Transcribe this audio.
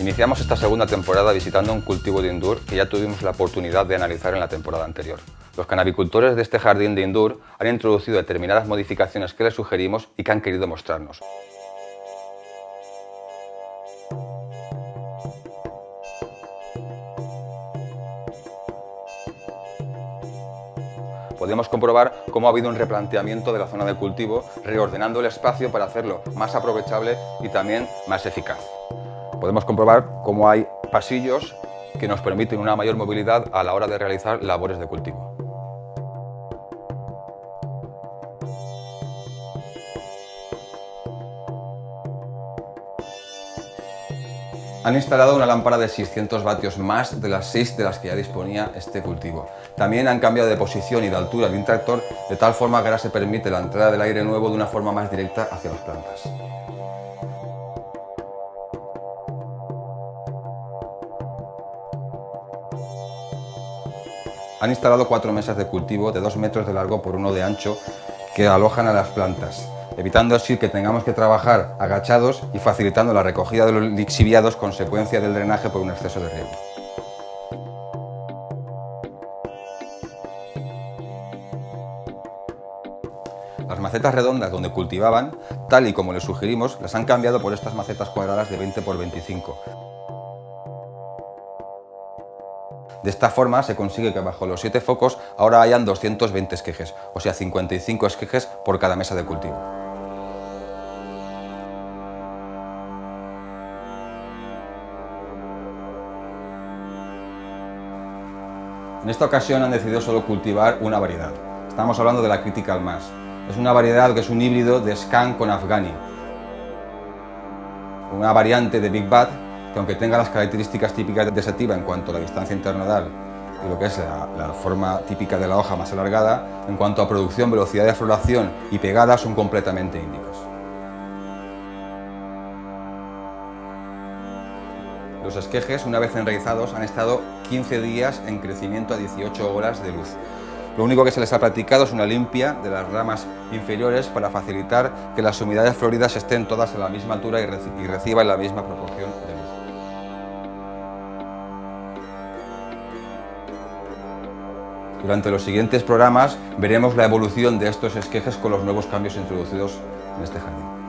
Iniciamos esta segunda temporada visitando un cultivo de Indur que ya tuvimos la oportunidad de analizar en la temporada anterior. Los canabicultores de este jardín de Indur han introducido determinadas modificaciones que les sugerimos y que han querido mostrarnos. podemos comprobar cómo ha habido un replanteamiento de la zona de cultivo, reordenando el espacio para hacerlo más aprovechable y también más eficaz. Podemos comprobar cómo hay pasillos que nos permiten una mayor movilidad a la hora de realizar labores de cultivo. Han instalado una lámpara de 600 vatios más de las 6 de las que ya disponía este cultivo. También han cambiado de posición y de altura el tractor de tal forma que ahora se permite la entrada del aire nuevo de una forma más directa hacia las plantas. Han instalado cuatro mesas de cultivo de 2 metros de largo por uno de ancho que alojan a las plantas evitando así que tengamos que trabajar agachados y facilitando la recogida de los lixiviados consecuencia del drenaje por un exceso de riego. Las macetas redondas donde cultivaban, tal y como les sugerimos, las han cambiado por estas macetas cuadradas de 20 por 25. De esta forma se consigue que bajo los 7 focos ahora hayan 220 esquejes, o sea 55 esquejes por cada mesa de cultivo. En esta ocasión han decidido solo cultivar una variedad. Estamos hablando de la Critical Mass. Es una variedad que es un híbrido de Scan con Afghani. Una variante de Big Bad que aunque tenga las características típicas de sativa en cuanto a la distancia internodal y lo que es la, forma típica de la hoja más alargada, en cuanto a producción, velocidad de floración y pegada son completamente índicos. Los esquejes, una vez enraizados, han estado 15 días en crecimiento a 18 horas de luz. Lo único que se les ha practicado es una limpia de las ramas inferiores para facilitar que las humedades floridas estén todas a la misma altura y, reciban la misma proporción de luz. Durante los siguientes programas veremos la evolución de estos esquejes con los nuevos cambios introducidos en este jardín.